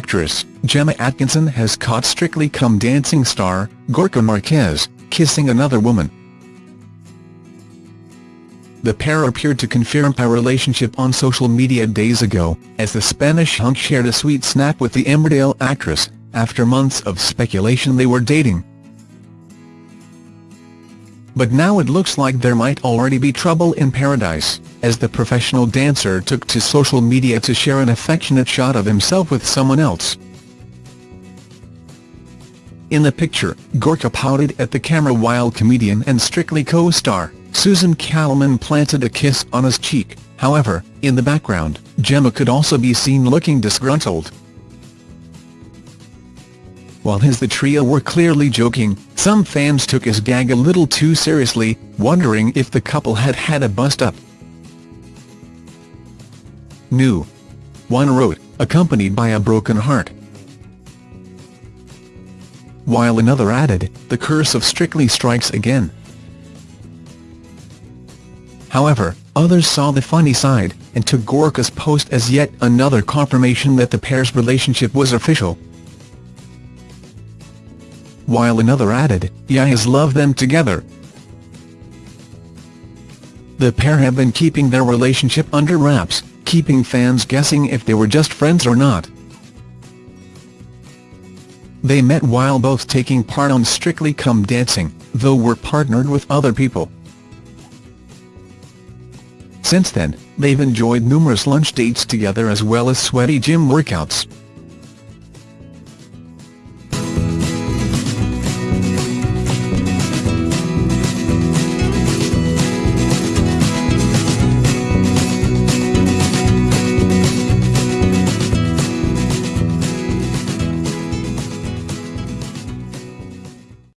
actress, Gemma Atkinson has caught Strictly Come Dancing star, Gorka Marquez, kissing another woman. The pair appeared to confirm a relationship on social media days ago, as the Spanish hunk shared a sweet snap with the Emmerdale actress, after months of speculation they were dating. But now it looks like there might already be trouble in paradise, as the professional dancer took to social media to share an affectionate shot of himself with someone else. In the picture, Gorka pouted at the camera while comedian and Strictly co-star, Susan Calman planted a kiss on his cheek, however, in the background, Gemma could also be seen looking disgruntled. While his the trio were clearly joking, some fans took his gag a little too seriously, wondering if the couple had had a bust-up. New. One wrote, accompanied by a broken heart. While another added, the curse of Strictly strikes again. However, others saw the funny side, and took Gorka's post as yet another confirmation that the pair's relationship was official. While another added, Yas love them together. The pair have been keeping their relationship under wraps, keeping fans guessing if they were just friends or not. They met while both taking part on Strictly Come Dancing, though were partnered with other people. Since then, they've enjoyed numerous lunch dates together as well as sweaty gym workouts.